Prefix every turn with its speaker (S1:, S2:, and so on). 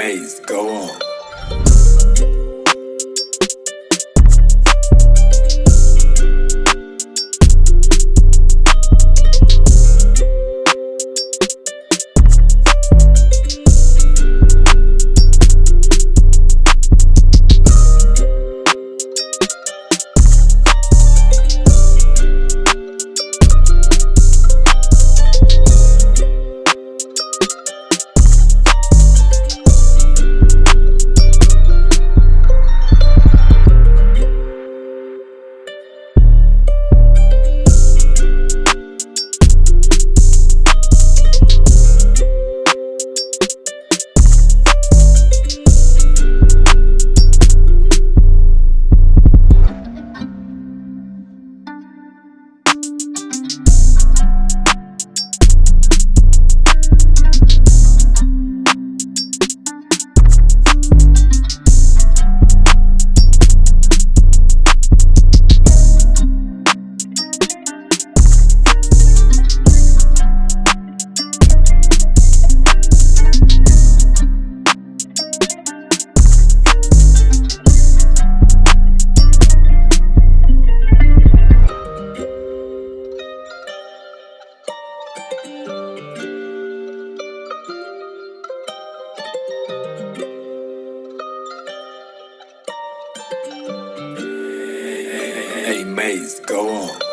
S1: Maze, go on. Go on.